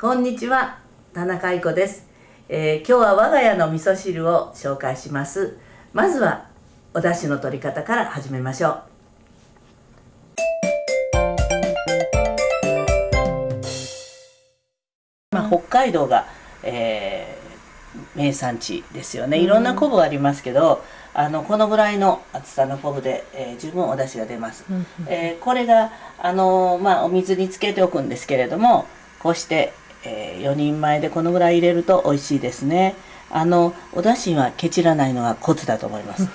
こんにちは田中愛子です、えー今日は我が家の味噌汁を紹介します。まずはお出汁の取り方から始めましょう。まあ、北海道が、えー名産地ですよね。いろんな昆布がありますけど、あのこのぐらいの厚さの昆布で、えー十分お出汁が出ます、えーこれがあのーまあ、お水につけておくんですけれどもこうして、え4人前でこのぐらい入れると美味しいですね。あのお出汁はケチらないのがコツだと思います。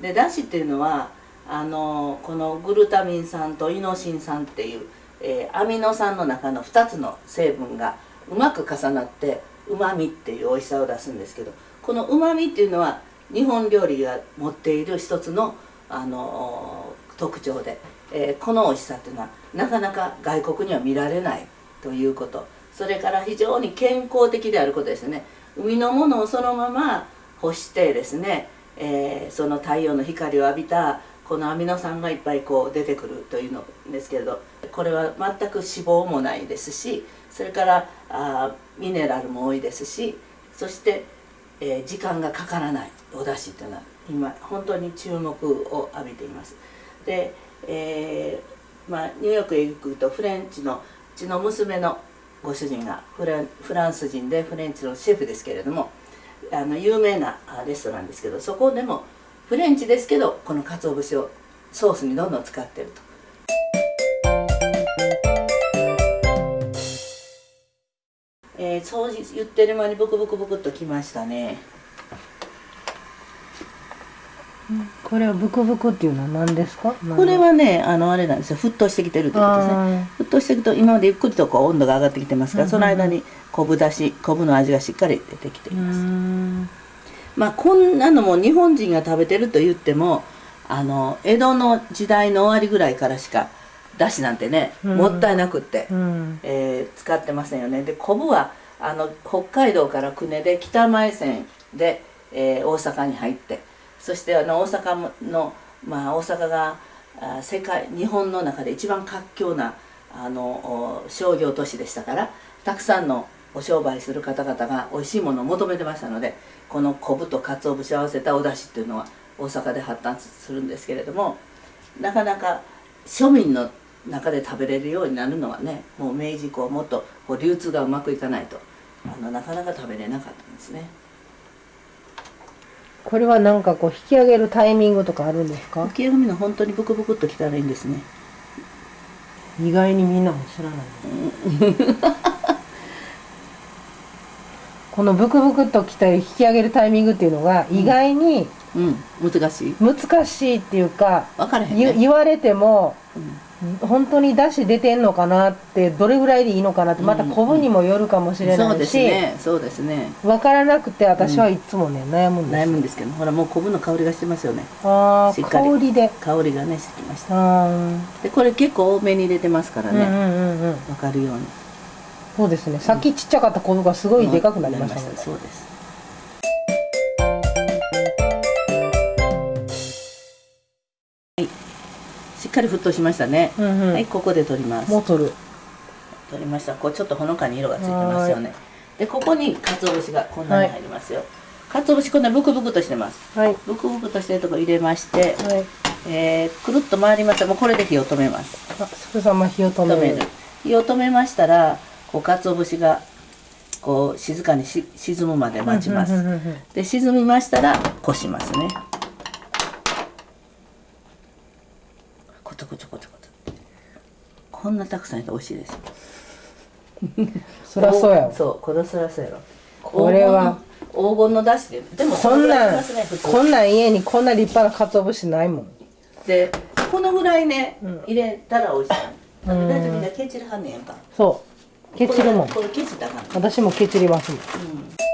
でだしっていうのはあのこのグルタミン酸とイノシン酸っていう、えーアミノ酸の中の2つの成分がうまく重なってうまみっていう美味しさを出すんですけどこのうまみっていうのは日本料理が持っている一つのあの特徴で、えーこの美味しさっていうのはなかなか外国には見られないということ。それから非常に健康的であることですね。海のものをそのまま干してですね、えーその太陽の光を浴びたこのアミノ酸がいっぱいこう出てくるというのですけれどこれは全く脂肪もないですしそれからあミネラルも多いですしそして、えー時間がかからないお出汁っていうのは今本当に注目を浴びています。で、えーまあ、ニューヨークへ行くとフレンチのうちの娘のご主人がフランス人でフレンチのシェフですけれどもあの有名なレストランですけどそこでもフレンチですけどこの鰹節をソースにどんどん使ってると。えー、そう言ってる間にブクブクブクっときましたねこれはブクブクっていうのは何ですか？これはねあのあれなんですよ。沸騰してきてるということですね。あ沸騰していくと今までゆっくりとこう温度が上がってきてますから、その間に昆布だし昆布の味がしっかり出てきています、ん。まあこんなのも日本人が食べてると言ってもあの江戸の時代の終わりぐらいからしかだしなんてね、うん。もったいなくって、うん。えー使ってませんよね。で昆布はあの北海道から久根で北前線で、えー大阪に入ってそしてあの大阪の、まあ、大阪が世界日本の中で一番活況なあの商業都市でしたからたくさんのお商売する方々が美味しいものを求めてましたのでこの昆布と鰹節を合わせたお出汁っていうのは大阪で発達するんですけれどもなかなか庶民の中で食べれるようになるのはねもう明治以降もっとこう流通がうまくいかないとあのなかなか食べれなかったんですね。これはなんかこう引き上げるタイミングとかあるんですか？浮世組の本当にブクブクっときたらいいんですね。意外にみんなも知らない。このブクブクっときた引き上げるタイミングっていうのが意外にうん。難しい。難しいっていうか、分からへん言ね、言われてもうん本当に出汁出てんのかなってどれぐらいでいいのかなってまた昆布にもよるかもしれそうですないし、ねそうですね。分からなくて私はいつもね、悩むんです悩むんですけどほらもう昆布の香りがしてますよね。ああしっかり。香りで。香りがねしてきました。でこれ結構多めに入れてますからね、うんうんうんうん分かるように。そうですね。さっきちっちゃかった昆布がすごいでかくなりましたね、そうですかり沸騰しましたね、うんうん。はいここで取ります。もう取る。取りました。こうちょっとほのかに色がついてますよね。でここに鰹節がこんなに入りますよ、鰹節こんなブクブクとしてます。はい。ブクブクとしてるとこ入れまして、はい。えーくるっと回りました。もうこれで火を止めます。あすぐさま火を止める。火を止めましたらこう鰹節がこう静かにし沈むまで待ちます、で沈みましたらこしますねコトコトコトコトこんなたくさんいて美味しいですよ。そりゃそうやわ。そうこれそりゃそうやろこれは。黄金のだしででもこんなんねこんなん家にこんな立派な鰹節ないもん。でこのぐらいね、うん。入れたら美味しい。大体みんなケチるはんねんやんか。そう。ケチるもん。これケチったらあかん私もケチりますもん。うん